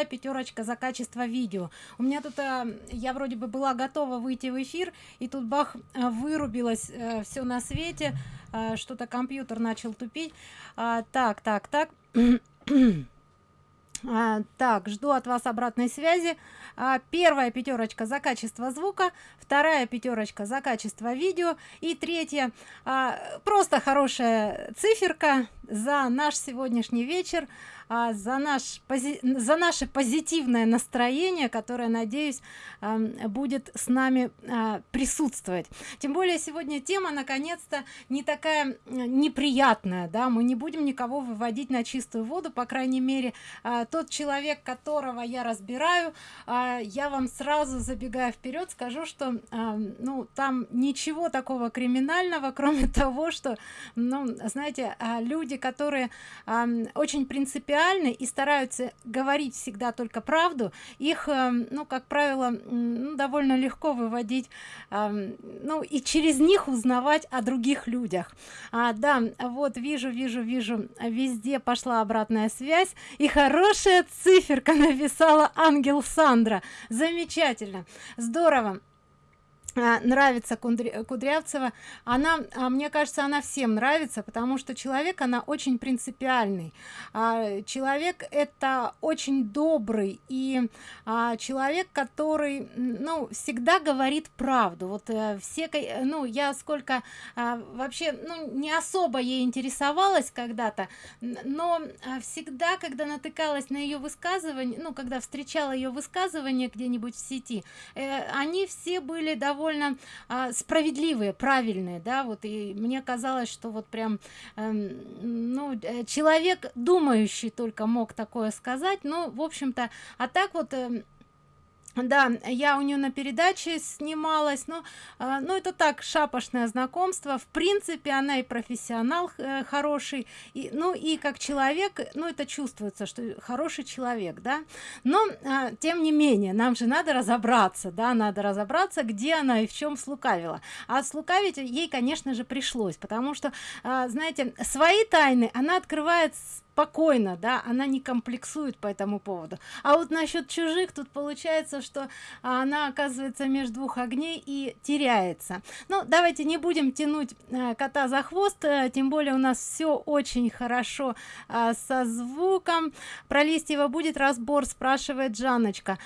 вторая пятерочка за качество видео. У меня тут а, я вроде бы была готова выйти в эфир и тут бах а, вырубилось а, все на свете. Что-то компьютер начал тупить. А, так так так. А, так жду от вас обратной связи. А, первая пятерочка за качество звука вторая пятерочка за качество видео и третья а, просто хорошая циферка за наш сегодняшний вечер а, за наш пози за наше позитивное настроение которое надеюсь будет с нами а, присутствовать. Тем более сегодня тема наконец-то не такая неприятная да. Мы не будем никого выводить на чистую воду по крайней мере. А, тот человек которого я разбираю а, я вам сразу забегая вперед скажу что ну там ничего такого криминального кроме того что ну знаете люди которые очень принципиально реальны и стараются говорить всегда только правду. Их эм, ну как правило ну, довольно легко выводить эм, ну и через них узнавать о других людях. А, да вот вижу вижу вижу везде пошла обратная связь и хорошая циферка написала ангел сандра замечательно. Здорово нравится кудрявцева она а, мне кажется она всем нравится потому что человек она очень принципиальный. А, человек это очень добрый и а, человек который ну всегда говорит правду. Вот а, все ну я сколько вообще ну не особо ей интересовалась когда-то но всегда когда натыкалась на ее высказывание ну когда встречала ее высказывание где-нибудь в сети э, они все были довольно довольно а, справедливые правильные да вот. И мне казалось что вот прям эм, ну, э, ну человек думающий только мог такое сказать. Ну в общем-то а так вот э, да я у нее на передаче снималась но а, ну это так шапошное знакомство. В принципе она и профессионал э, хороший и ну и как человек ну это чувствуется что хороший человек да. Но а, тем не менее нам же надо разобраться да надо разобраться где она и в чем слукавила. А слукавить ей конечно же пришлось потому что а, знаете свои тайны она открывает с спокойно да она не комплексует по этому поводу. А вот насчет чужих тут получается что она оказывается между двух огней и теряется. Ну давайте не будем тянуть э, кота за хвост э, тем более у нас все очень хорошо э, со звуком. Про листьева будет разбор спрашивает жанночка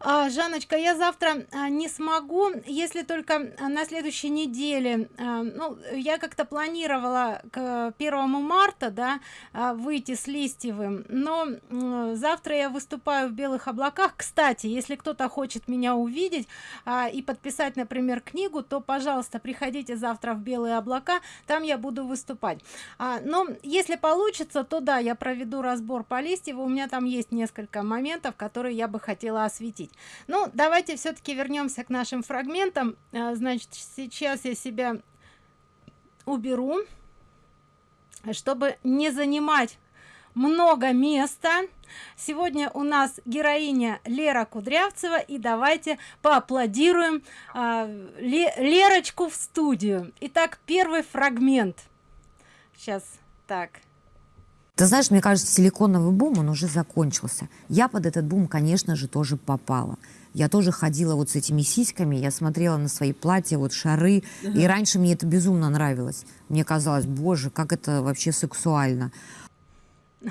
а, жанночка я завтра а, не смогу если только а, на следующей неделе. А, ну я как-то планировала к первому марта да а, выйти с листьевым но а, завтра я выступаю в белых облаках кстати если кто-то хочет меня увидеть а, и подписать например книгу то пожалуйста приходите завтра в белые облака там я буду выступать. А, но если получится то да я проведу разбор по листьеву. У меня там есть несколько моментов которые я бы хотела осветить обсудить ну давайте все-таки вернемся к нашим фрагментам. А, значит сейчас я себя уберу чтобы не занимать много места. Сегодня у нас героиня лера кудрявцева и давайте поаплодируем а, лерочку в студию. Итак первый фрагмент. Сейчас так ты знаешь, мне кажется, силиконовый бум, он уже закончился. Я под этот бум, конечно же, тоже попала. Я тоже ходила вот с этими сиськами, я смотрела на свои платья, вот шары, и раньше мне это безумно нравилось. Мне казалось, боже, как это вообще сексуально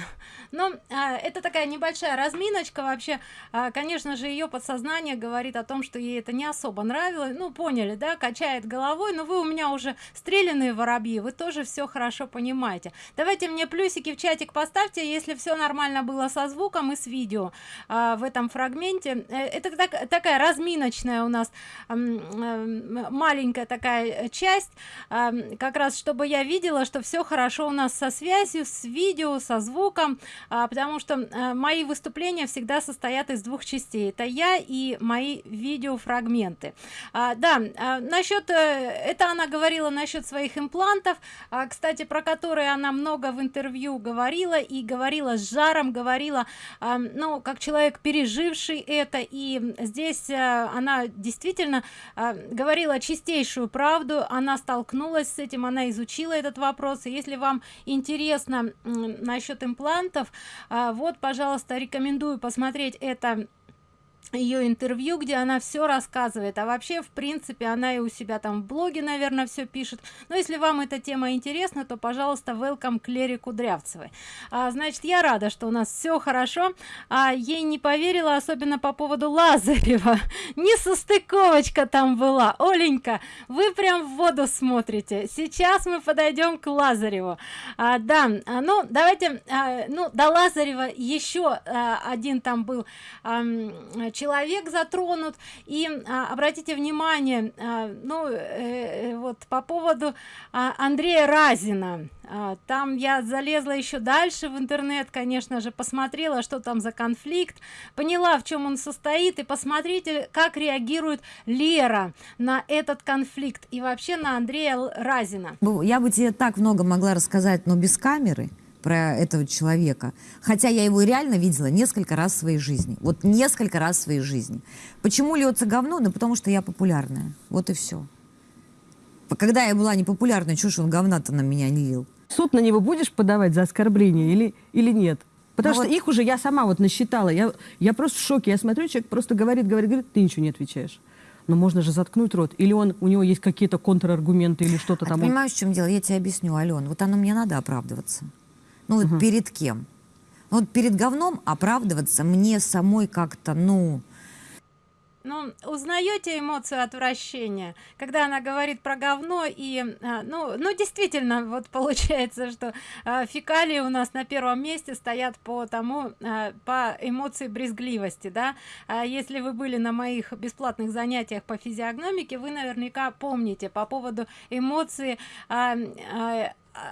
но а, это такая небольшая разминочка вообще. А, конечно же ее подсознание говорит о том что ей это не особо нравилось. Ну поняли да качает головой. Но вы у меня уже стрелянные воробьи вы тоже все хорошо понимаете. Давайте мне плюсики в чатик поставьте если все нормально было со звуком и с видео а, в этом фрагменте. Э, это так, такая разминочная у нас маленькая такая часть. А, как раз чтобы я видела что все хорошо у нас со связью с видео со звуком а, потому что а, мои выступления всегда состоят из двух частей. Это я и мои видеофрагменты. А, да а, насчет э, это она говорила насчет своих имплантов. А, кстати про которые она много в интервью говорила и говорила с жаром говорила. А, ну как человек переживший это. И здесь а, она действительно а, говорила чистейшую правду. Она столкнулась с этим она изучила этот вопрос. И если вам интересно насчет имплантов вот пожалуйста рекомендую посмотреть это ее интервью где она все рассказывает. А вообще в принципе она и у себя там в блоге наверное все пишет. Но если вам эта тема интересна то пожалуйста welcome к лере кудрявцевой. А, значит я рада что у нас все хорошо. А ей не поверила особенно по поводу лазарева. Не состыковочка там была. Оленька вы прям в воду смотрите. Сейчас мы подойдем к лазареву. А, да а, ну давайте а, ну до лазарева еще а, один там был а, человек затронут. И а, обратите внимание а, ну э, э, вот по поводу а, андрея разина. А, там я залезла еще дальше в интернет конечно же посмотрела что там за конфликт поняла в чем он состоит. И посмотрите как реагирует лера на этот конфликт и вообще на андрея разина. Я бы тебе так много могла рассказать но без камеры про этого человека. Хотя я его реально видела несколько раз в своей жизни. Вот несколько раз в своей жизни. Почему льется говно? Ну, потому что я популярная. Вот и все. Когда я была непопулярной, чего ж он говна-то на меня не лил? Суд на него будешь подавать за оскорбление или, или нет? Потому ну что вот... их уже я сама вот насчитала. Я, я просто в шоке. Я смотрю, человек просто говорит, говорит, говорит, ты ничего не отвечаешь. Но можно же заткнуть рот. Или он, у него есть какие-то контраргументы или что-то а там. Понимаешь, в чем дело? Я тебе объясню, Ален. Вот оно мне надо оправдываться. Ну, угу. перед кем? Ну, вот перед говном оправдываться мне самой как-то, ну... Ну, узнаете эмоцию отвращения, когда она говорит про говно и, а, ну, ну действительно, вот получается, что а, фекалии у нас на первом месте стоят по тому, а, по эмоции брезгливости, да. Если вы были на моих бесплатных занятиях по физиогномике, вы наверняка помните по поводу эмоции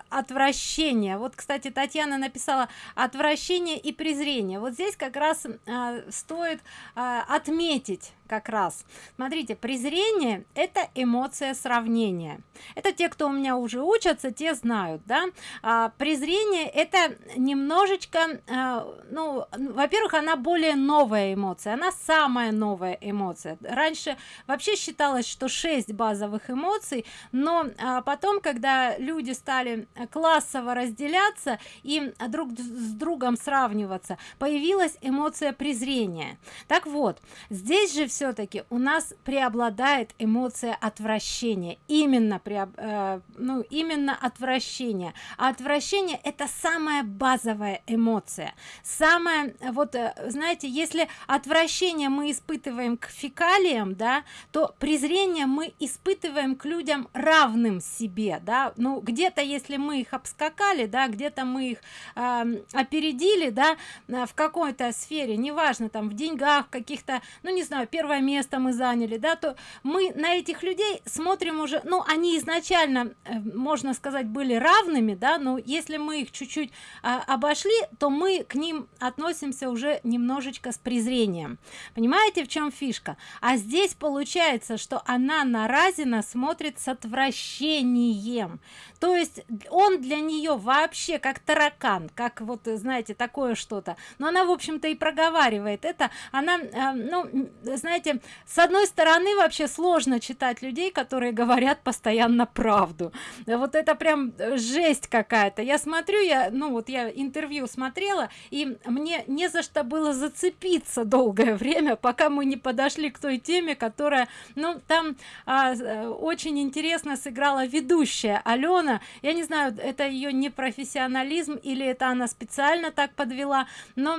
отвращение. Вот кстати татьяна написала отвращение и презрение вот здесь как раз а, стоит а, отметить как раз. Смотрите презрение это эмоция сравнения. Это те кто у меня уже учатся те знают да. А, презрение это немножечко а, ну во-первых она более новая эмоция она самая новая эмоция. Раньше вообще считалось что 6 базовых эмоций но а, потом когда люди стали классово разделяться и друг с другом сравниваться появилась эмоция презрения. Так вот здесь же все-таки у нас преобладает эмоция отвращения. Именно при э, ну именно отвращение. А отвращение это самая базовая эмоция. Самая вот э, знаете если отвращение мы испытываем к фекалиям да то презрение мы испытываем к людям равным себе да. Ну где-то если мы их обскакали да где-то мы их э, опередили да в какой-то сфере неважно там в деньгах каких-то ну не знаю первое место мы заняли да то мы на этих людей смотрим уже ну они изначально э, можно сказать были равными да но если мы их чуть-чуть э, обошли то мы к ним относимся уже немножечко с презрением. Понимаете в чем фишка? А здесь получается что она на разина смотрит с отвращением. То есть он для нее вообще как таракан как вот знаете такое что-то. Но она в общем-то и проговаривает это. Она э, ну знаете с одной стороны вообще сложно читать людей которые говорят постоянно правду. Вот это прям жесть какая-то. Я смотрю я ну вот я интервью смотрела и мне не за что было зацепиться долгое время пока мы не подошли к той теме которая ну там а, очень интересно сыграла ведущая алена. Я не знаю это ее непрофессионализм или это она специально так подвела но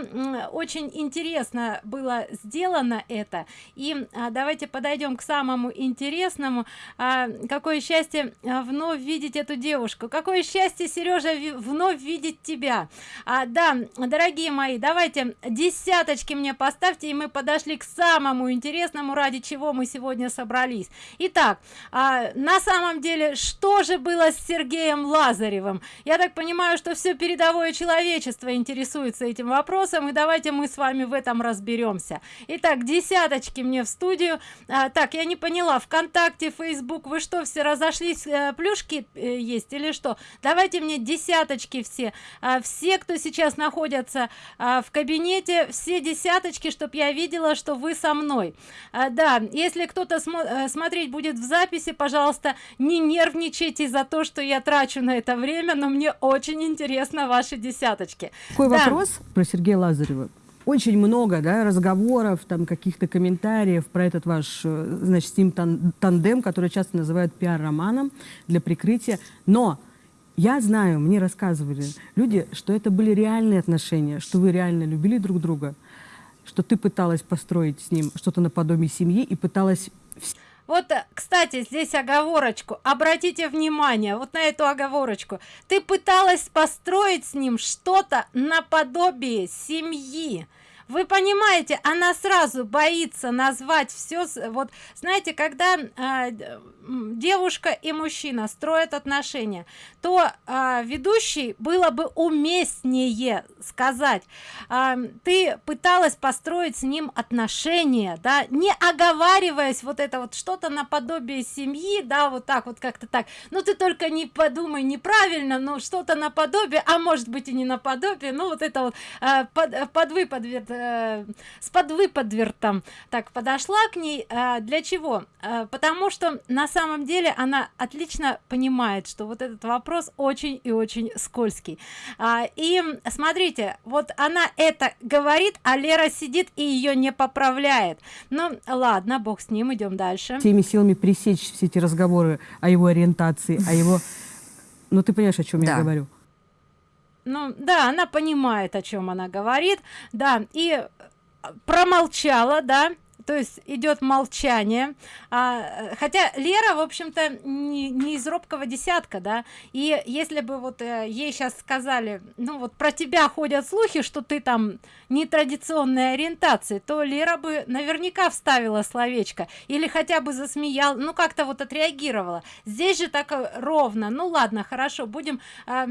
очень интересно было сделано это и а, давайте подойдем к самому интересному. А, какое счастье а, вновь видеть эту девушку? Какое счастье сережа вновь видеть тебя? А, да дорогие мои давайте десяточки мне поставьте и мы подошли к самому интересному ради чего мы сегодня собрались. Итак а, на самом деле что же было с сергеем лазаревым? Я так понимаю что все передовое человечество интересуется этим вопросом и давайте мы с вами в этом разберемся итак десяточки десяточки мне в студию. А, так я не поняла вконтакте facebook вы что все разошлись а, плюшки а, есть или что? Давайте мне десяточки все. А, все кто сейчас находятся а, в кабинете все десяточки чтобы я видела что вы со мной. А, да если кто-то смо э, смотреть будет в записи пожалуйста не нервничайте за то что я трачу на это время но мне очень интересно ваши десяточки. Такой да. вопрос про сергея лазарева очень много да, разговоров, там каких-то комментариев про этот ваш, э, значит, с ним тандем, который часто называют пиар-романом для прикрытия. Но я знаю, мне рассказывали люди, что это были реальные отношения, что вы реально любили друг друга, что ты пыталась построить с ним что-то наподобие семьи и пыталась вот, э, кстати, здесь оговорочку. Обратите внимание вот на эту оговорочку. Ты пыталась построить с ним что-то наподобие семьи вы понимаете она сразу боится назвать все вот знаете когда э, девушка и мужчина строят отношения то э, ведущий было бы уместнее сказать э, ты пыталась построить с ним отношения да не оговариваясь вот это вот что-то наподобие семьи да вот так вот как-то так. Ну ты только не подумай неправильно но что-то наподобие а может быть и не наподобие ну вот это вот э, под, под выпад э, с подвыподвертом. Так подошла к ней э, для чего? Э, потому что на самом деле она отлично понимает что вот этот вопрос очень и очень скользкий. А, и смотрите вот она это говорит а лера сидит и ее не поправляет. Ну ладно бог с ним идем дальше. Всеми силами пресечь все эти разговоры о его ориентации о его ну ты понимаешь о чем да. я говорю ну да она понимает о чем она говорит да и промолчала да то есть идет молчание. А, хотя лера в общем-то не, не из робкого десятка да. И если бы вот э, ей сейчас сказали ну вот про тебя ходят слухи что ты там нетрадиционной ориентации то лера бы наверняка вставила словечко или хотя бы засмеял ну как-то вот отреагировала. Здесь же так э, ровно. Ну ладно хорошо будем э,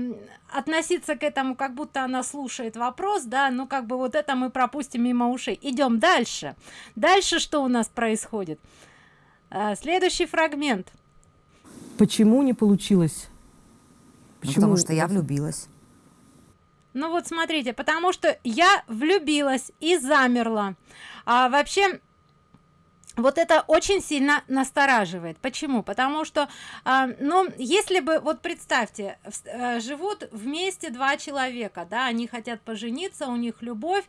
относиться к этому как будто она слушает вопрос да ну как бы вот это мы пропустим мимо ушей. Идем дальше. Дальше что у нас происходит? А, следующий фрагмент. Почему не получилось? Ну, почему? потому что я влюбилась. Ну вот смотрите потому что я влюбилась и замерла. А вообще вот это очень сильно настораживает. Почему? Потому что э, ну если бы вот представьте э, живут вместе два человека да они хотят пожениться у них любовь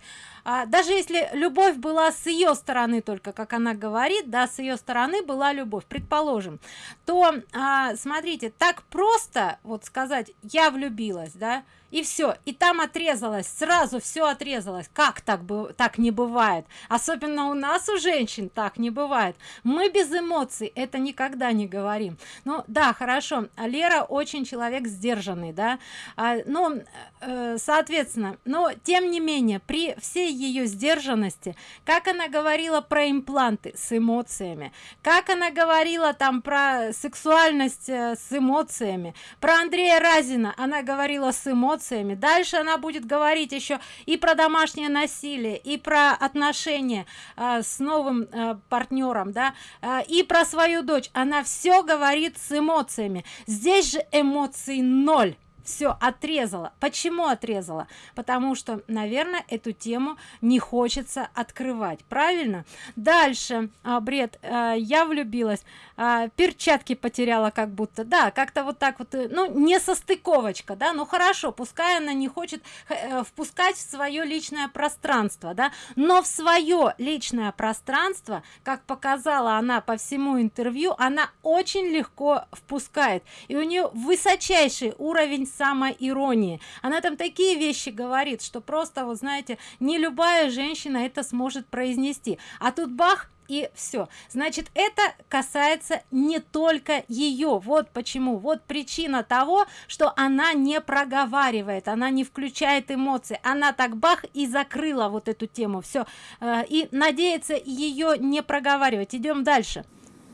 э, даже если любовь была с ее стороны только как она говорит да с ее стороны была любовь предположим то э, смотрите так просто вот сказать я влюбилась да и все и там отрезалось сразу все отрезалось. Как так бы так не бывает? Особенно у нас у женщин так не бывает. Мы без эмоций это никогда не говорим. Ну да хорошо лера очень человек сдержанный да а, ну э, соответственно но тем не менее при всей ее сдержанности как она говорила про импланты с эмоциями как она говорила там про сексуальность э, с эмоциями про андрея разина она говорила с эмоциями. Дальше она будет говорить еще и про домашнее насилие и про отношения э, с новым э, партнером да э, и про свою дочь. Она все говорит с эмоциями. Здесь же эмоций ноль все отрезала. Почему отрезала? Потому что наверное эту тему не хочется открывать. Правильно? Дальше а, бред а, я влюбилась. А, перчатки потеряла как будто. Да как-то вот так вот э, ну не состыковочка да ну хорошо пускай она не хочет э, впускать в свое личное пространство да. Но в свое личное пространство как показала она по всему интервью она очень легко впускает. И у нее высочайший уровень самоиронии. Она там такие вещи говорит что просто вот знаете не любая женщина это сможет произнести. А тут бах и все значит это касается не только ее вот почему вот причина того что она не проговаривает она не включает эмоции. Она так бах и закрыла вот эту тему. Все э, и надеется ее не проговаривать. Идем дальше.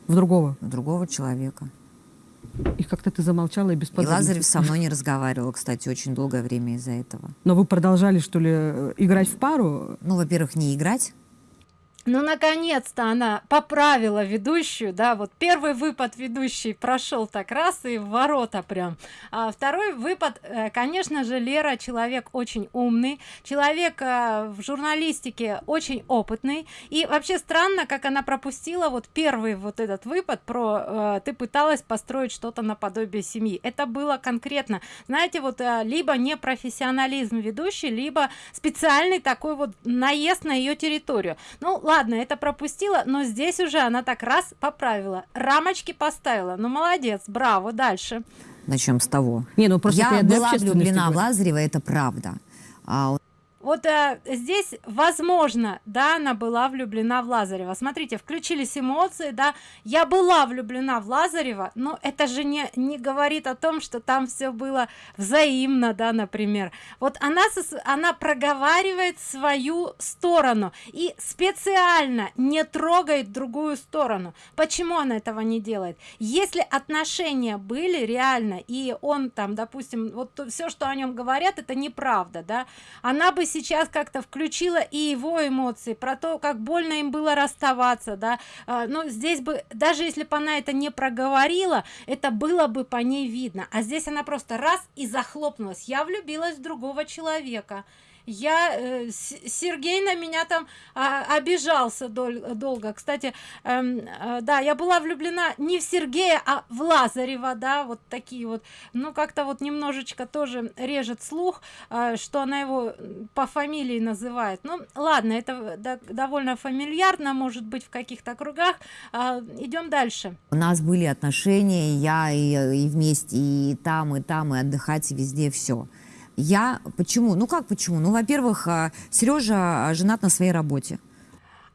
В другого. В другого человека и как-то ты замолчала и без И Лазарев со мной не разговаривал, кстати, очень долгое время из-за этого. Но вы продолжали, что ли, играть в пару? Ну, во-первых, не играть. Ну наконец-то она поправила ведущую да вот первый выпад ведущий прошел так раз и в ворота прям. А второй выпад э, конечно же лера человек очень умный человек э, в журналистике очень опытный. И вообще странно как она пропустила вот первый вот этот выпад про э, ты пыталась построить что-то наподобие семьи это было конкретно знаете вот либо не профессионализм ведущий либо специальный такой вот наезд на ее территорию. Ну ладно это пропустила но здесь уже она так раз поправила. Рамочки поставила. Ну молодец браво дальше. Начнем с того. Не ну просто я была влюблена в лазарева это правда. А вот э, здесь возможно да она была влюблена в лазарева. Смотрите включились эмоции да. Я была влюблена в лазарева но это же не не говорит о том что там все было взаимно да например. Вот она она проговаривает свою сторону и специально не трогает другую сторону. Почему она этого не делает? Если отношения были реально и он там допустим вот все что о нем говорят это неправда да она бы сейчас как-то включила и его эмоции про то как больно им было расставаться да. А, но здесь бы даже если бы она это не проговорила это было бы по ней видно. А здесь она просто раз и захлопнулась. Я влюбилась в другого человека я э, сергей на меня там а, обижался дол долго. Кстати эм, э, да я была влюблена не в сергея а в лазарева да вот такие вот. Ну как-то вот немножечко тоже режет слух э, что она его по фамилии называет. Ну ладно это да, довольно фамильярно может быть в каких-то кругах. Э, идем дальше. У нас были отношения я и, и вместе и там и там и отдыхать и везде все я почему? Ну как почему? Ну, во-первых, а, Сережа а, женат на своей работе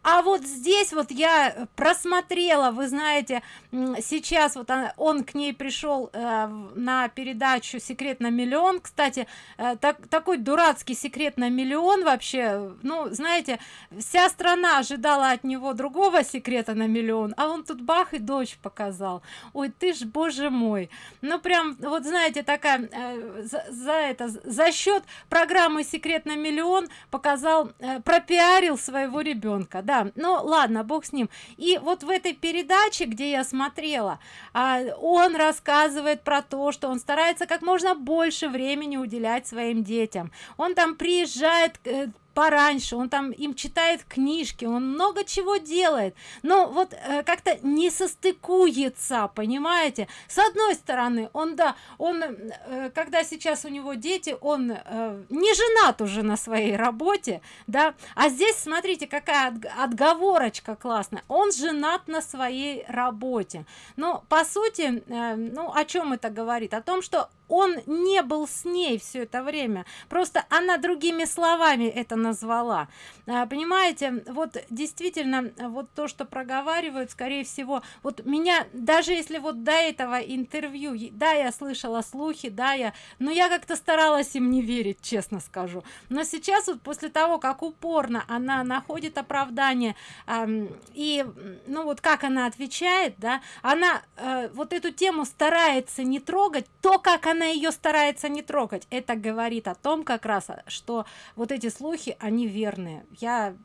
а вот здесь вот я просмотрела вы знаете сейчас вот он к ней пришел э, на передачу секрет на миллион кстати э, так, такой дурацкий секрет на миллион вообще ну знаете вся страна ожидала от него другого секрета на миллион а он тут бах и дочь показал. Ой ты ж боже мой ну прям вот знаете такая э, за, за это за счет программы секрет на миллион показал э, пропиарил своего ребенка. Да ну ладно бог с ним. И вот в этой передаче где я смотрела а, он рассказывает про то что он старается как можно больше времени уделять своим детям. Он там приезжает э, пораньше он там им читает книжки он много чего делает. Но вот э, как-то не состыкуется понимаете? С одной стороны он да он э, когда сейчас у него дети он э, не женат уже на своей работе да? А здесь смотрите какая отговорочка классная. Он женат на своей работе. Но по сути э, ну о чем это говорит? О том что он не был с ней все это время. Просто она другими словами это назвала. А, понимаете вот действительно вот то что проговаривают скорее всего вот меня даже если вот до этого интервью да я слышала слухи да я но я как-то старалась им не верить честно скажу. Но сейчас вот после того как упорно она находит оправдание эм, и ну вот как она отвечает да она э, вот эту тему старается не трогать то как она она ее старается не трогать. Это говорит о том как раз что вот эти слухи они верные. Я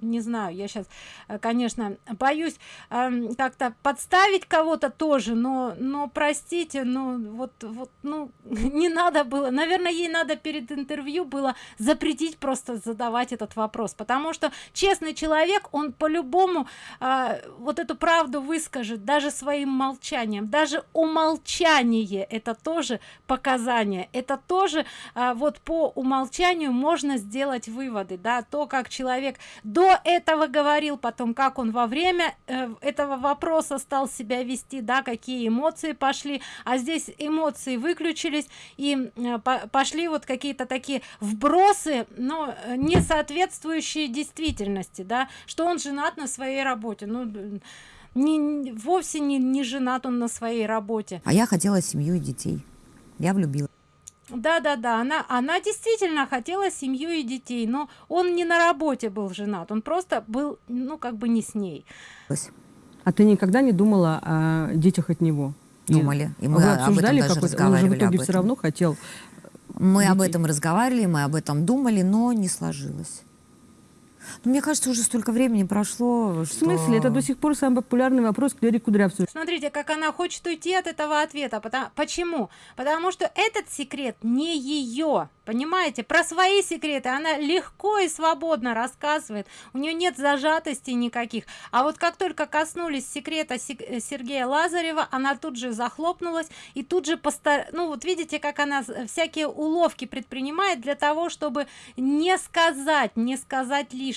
не знаю я сейчас э, конечно боюсь э, как-то подставить кого-то тоже но но простите ну вот вот ну не надо было. Наверное ей надо перед интервью было запретить просто задавать этот вопрос потому что честный человек он по-любому э, вот эту правду выскажет даже своим молчанием. Даже умолчание это тоже показания. Это тоже а, вот по умолчанию можно сделать выводы да то как человек до этого говорил потом как он во время э, этого вопроса стал себя вести да какие эмоции пошли. А здесь эмоции выключились и э, по пошли вот какие-то такие вбросы но не соответствующие действительности да. Что он женат на своей работе? Ну не вовсе не, не женат он на своей работе. А я хотела семью и детей я влюбилась. Да, да, да, она, она действительно хотела семью и детей, но он не на работе был женат, он просто был, ну, как бы не с ней. А ты никогда не думала о детях от него? Думали. И мы Вы обсуждали, об этом даже как он же в итоге все равно хотел. Мы детей. об этом разговаривали, мы об этом думали, но не сложилось. Ну, мне кажется, уже столько времени прошло, В смысле? Это до сих пор самый популярный вопрос к Лере Кудрявцевой. Смотрите, как она хочет уйти от этого ответа. Потому, почему? Потому что этот секрет не ее. Понимаете? Про свои секреты она легко и свободно рассказывает. У нее нет зажатости никаких. А вот как только коснулись секрета Сергея Лазарева, она тут же захлопнулась и тут же постар... ну вот видите, как она всякие уловки предпринимает для того, чтобы не сказать, не сказать лишнего,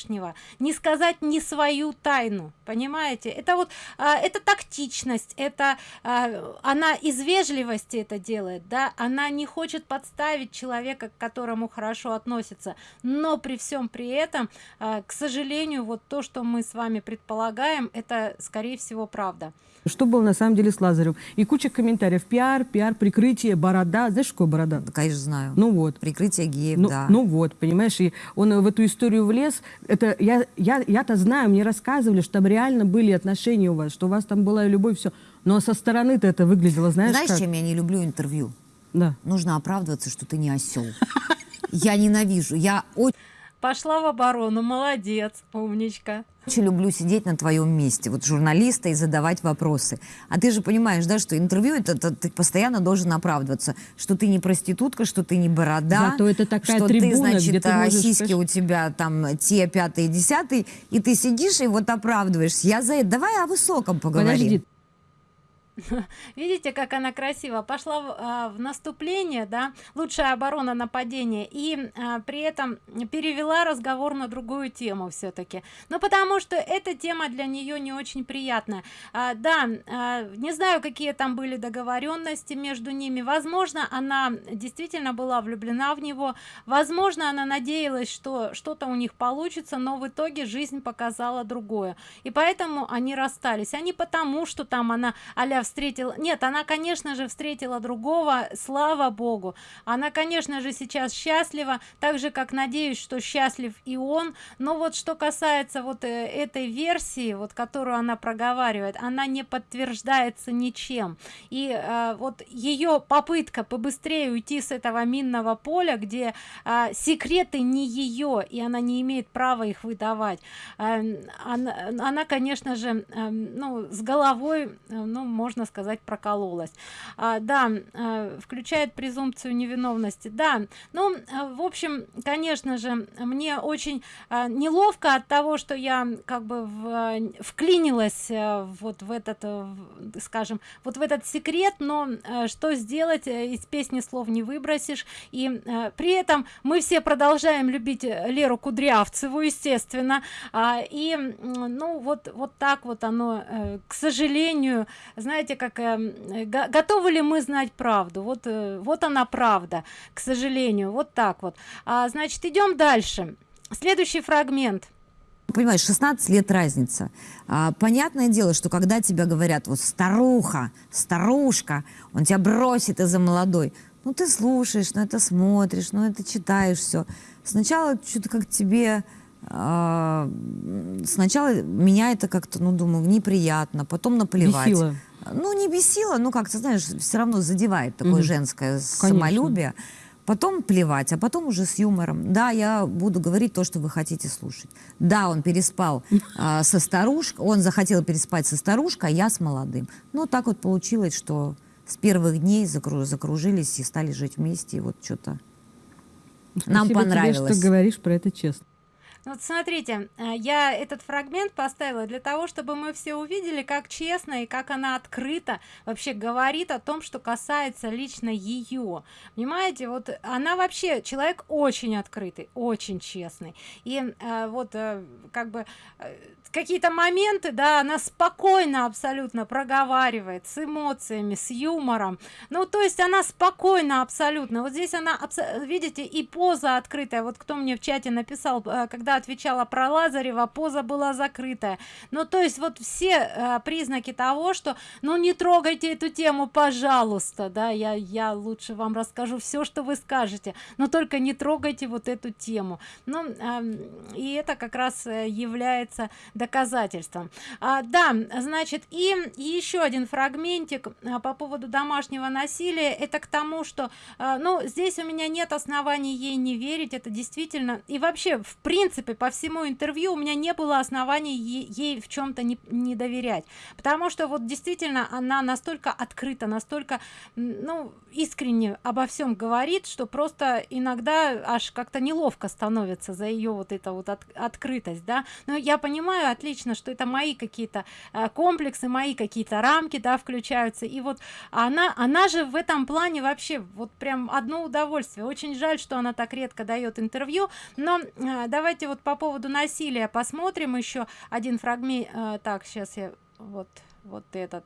не сказать не свою тайну. Понимаете? Это вот а, это тактичность, это а, она из вежливости это делает, да, она не хочет подставить человека, к которому хорошо относится, но при всем при этом, а, к сожалению, вот то, что мы с вами предполагаем, это скорее всего правда. Что было на самом деле с Лазарем? И куча комментариев. Пиар, пиар, прикрытие, борода. Знаешь, какое борода? Да, конечно, знаю. Ну вот. Прикрытие геев, ну, да. Ну вот, понимаешь, и он в эту историю влез. Это я, я, я-то знаю, мне рассказывали, что там реально были отношения у вас, что у вас там была любовь, все. Но со стороны-то это выглядело, знаешь, Знаешь, как? чем я не люблю интервью? Да. Нужно оправдываться, что ты не осел. Я ненавижу. Я очень Пошла в оборону, молодец, умничка. Очень люблю сидеть на твоем месте, вот журналиста, и задавать вопросы. А ты же понимаешь, да, что интервью, это, это ты постоянно должен оправдываться, что ты не проститутка, что ты не борода, Зато это такая что трибуна, ты, значит, где ты можешь, сиськи у тебя там те, пятые, десятые, и ты сидишь и вот оправдываешься. Я за это. Давай о высоком поговорим. Подожди, Видите, как она красиво пошла в, а, в наступление, да, лучшая оборона нападения, и а, при этом перевела разговор на другую тему все-таки. Ну, потому что эта тема для нее не очень приятная. А, да, а, не знаю, какие там были договоренности между ними. Возможно, она действительно была влюблена в него. Возможно, она надеялась, что что-то у них получится, но в итоге жизнь показала другое. И поэтому они расстались. А не потому, что там она а встретила нет она конечно же встретила другого слава богу. Она конечно же сейчас счастлива так же как надеюсь что счастлив и он. Но вот что касается вот э, этой версии вот которую она проговаривает она не подтверждается ничем. И э, вот ее попытка побыстрее уйти с этого минного поля где э, секреты не ее и она не имеет права их выдавать. Э, она, она конечно же э, ну с головой э, ну можно сказать прокололась. А, да э, включает презумпцию невиновности. Да ну э, в общем конечно же мне очень э, неловко от того что я как бы в, вклинилась э, вот в этот э, скажем вот в этот секрет но что сделать э, из песни слов не выбросишь. И при этом мы все продолжаем любить леру кудрявцеву естественно. А, и ну вот вот так вот оно к сожалению знаете как э, э, го- готовы ли мы знать правду вот э, вот она правда к сожалению вот так вот а, значит идем дальше следующий фрагмент Понимаешь, 16 лет разница. А, понятное дело, что когда тебя говорят, вот старуха, старушка, он тебя бросит из-за молодой, ну ты слушаешь, ну это смотришь, ну это читаешь все. Сначала что-то как тебе... а, сначала меня это как-то, ну, думаю, неприятно, потом наплевать. Бесило. Ну, не бесило, ну, как-то, знаешь, все равно задевает такое Мгм. женское самолюбие. Потом плевать, а потом уже с юмором. Да, я буду говорить то, что вы хотите слушать. Да, он переспал а, со старушкой, он захотел переспать со старушкой, а я с молодым. Ну, так вот получилось, что с первых дней закру- закружились и стали жить вместе, и вот что-то нам спасибо тебе, понравилось. что говоришь про это честно. Вот смотрите, э, я этот фрагмент поставила для того, чтобы мы все увидели, как честно и как она открыто вообще говорит о том, что касается лично ее. Понимаете, вот она вообще человек очень открытый, очень честный. И э, вот э, как бы э, какие-то моменты, да, она спокойно абсолютно проговаривает с эмоциями, с юмором. Ну, то есть она спокойно абсолютно. Вот здесь она, видите, и поза открытая. Вот кто мне в чате написал, э, когда отвечала про Лазарева, поза была закрытая. Ну, то есть вот все э, признаки того, что, ну, не трогайте эту тему, пожалуйста, да, я, я лучше вам расскажу все, что вы скажете, но только не трогайте вот эту тему. Ну, эм, и это как раз э, является доказательством. А, да, значит, и еще один фрагментик а, по поводу домашнего насилия. Это к тому, что, ну, здесь у меня нет оснований ей не верить. Это действительно и вообще, в принципе, принципе по всему интервью у меня не было оснований ей, в чем-то не, не доверять. Потому что вот действительно она настолько открыта настолько ну искренне обо всем говорит что просто иногда аж как-то неловко становится за ее вот это вот от, открытость да. Но я понимаю отлично что это мои какие-то э, комплексы мои какие-то рамки да включаются. И вот она она же в этом плане вообще вот прям одно удовольствие. Очень жаль что она так редко дает интервью но э, давайте вот по поводу насилия посмотрим еще один фрагмент э, так сейчас я вот вот этот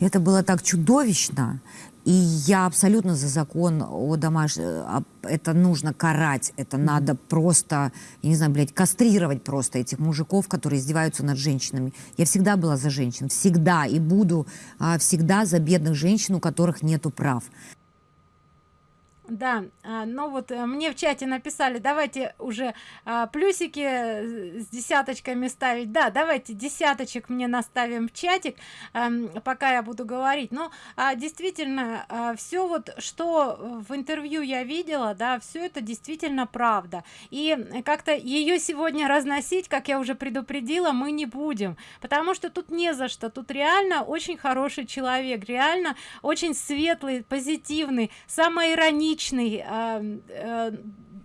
это было так чудовищно, и я абсолютно за закон о домашнем. Это нужно карать, это надо просто, я не знаю, блядь, кастрировать просто этих мужиков, которые издеваются над женщинами. Я всегда была за женщин, всегда, и буду а, всегда за бедных женщин, у которых нету прав. Да, а, но вот э, мне в чате написали, давайте уже а, плюсики э, с десяточками ставить. Да, давайте десяточек мне наставим в чатик, эм, пока я буду говорить. Но а, действительно, все вот, что в интервью я видела, да, все это действительно правда. И как-то ее сегодня разносить, как я уже предупредила, мы не будем, потому что тут не за что. Тут реально очень хороший человек, реально очень светлый, позитивный, самый ироничный личный э, э,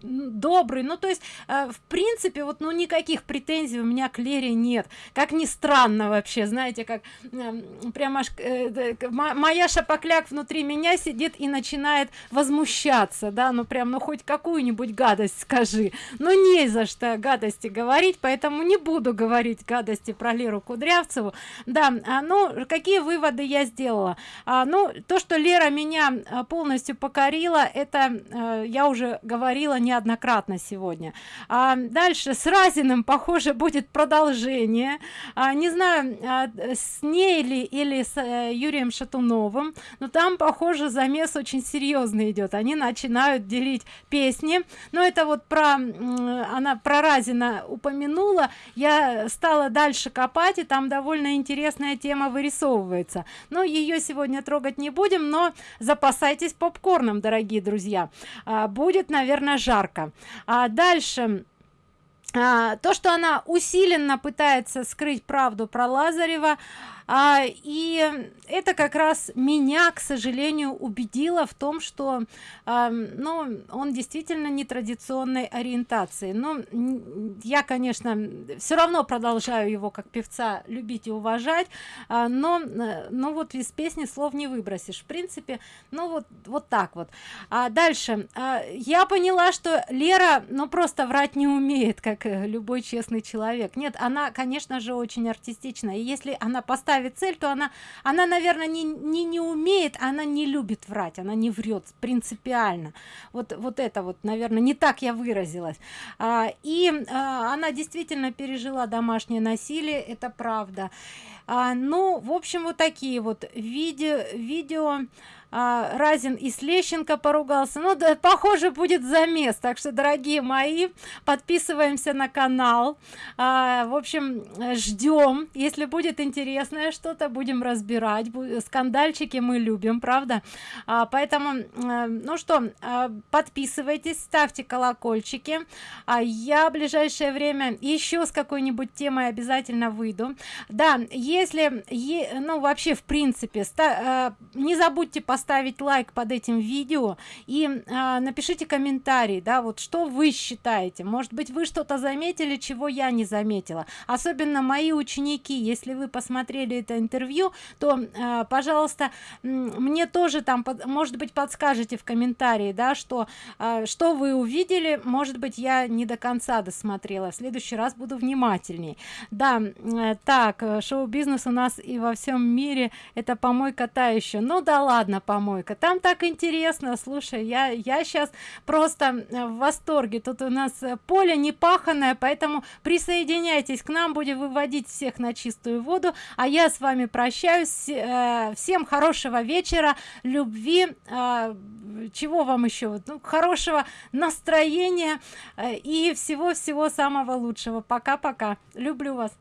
добрый. Ну то есть э, в принципе вот ну никаких претензий у меня к лере нет. Как ни странно вообще знаете как э, прямо аж э, моя шапокляк внутри меня сидит и начинает возмущаться да ну прям ну хоть какую-нибудь гадость скажи. Ну не за что гадости говорить поэтому не буду говорить гадости про леру кудрявцеву. Да а, ну какие выводы я сделала? А, ну то что лера меня а, полностью покорила это а, я уже говорила неоднократно сегодня. А дальше с разиным похоже будет продолжение. А, не знаю а, с ней ли или с а, юрием шатуновым но там похоже замес очень серьезный идет. Они начинают делить песни. Но это вот про она про разина упомянула. Я стала дальше копать и там довольно интересная тема вырисовывается. Но ее сегодня трогать не будем но запасайтесь попкорном дорогие друзья. А, будет наверное жарко жарко а дальше а, то что она усиленно пытается скрыть правду про лазарева а, и это как раз меня к сожалению убедило в том что а, ну он действительно нетрадиционной ориентации. Но я конечно все равно продолжаю его как певца любить и уважать а, но ну вот из песни слов не выбросишь. В принципе ну вот вот так вот. А дальше. А, я поняла что лера ну просто врать не умеет как любой честный человек. Нет она конечно же очень артистична и если она поставит ставит цель то она она наверное не не не умеет она не любит врать она не врет принципиально. Вот вот это вот наверное не так я выразилась. А, и а, она действительно пережила домашнее насилие это правда. А, ну в общем вот такие вот видео видео а, разин и слещенко поругался. Ну да похоже будет замес. Так что дорогие мои подписываемся на канал. А, в общем ждем. Если будет интересное что-то будем разбирать. Скандальчики мы любим правда? А, поэтому а, ну что а, подписывайтесь ставьте колокольчики. А я в ближайшее время еще с какой-нибудь темой обязательно выйду. Да если е, ну вообще в принципе а, не забудьте поставить поставить лайк под этим видео и а, напишите комментарий да вот что вы считаете. Может быть вы что-то заметили чего я не заметила. Особенно мои ученики если вы посмотрели это интервью то а, пожалуйста мне тоже там под, может быть подскажете в комментарии да что а, что вы увидели. Может быть я не до конца досмотрела. В следующий раз буду внимательней. Да э, так э, шоу-бизнес у нас и во всем мире это помойка та еще. Ну да ладно помойка. Там так интересно. Слушай я я сейчас просто э, в восторге. Тут у нас э, поле не паханное поэтому присоединяйтесь к нам. Будем выводить всех на чистую воду. А я с вами прощаюсь. Э, всем хорошего вечера любви чего вам еще? Ну, хорошего настроения и всего всего самого лучшего. Пока пока люблю вас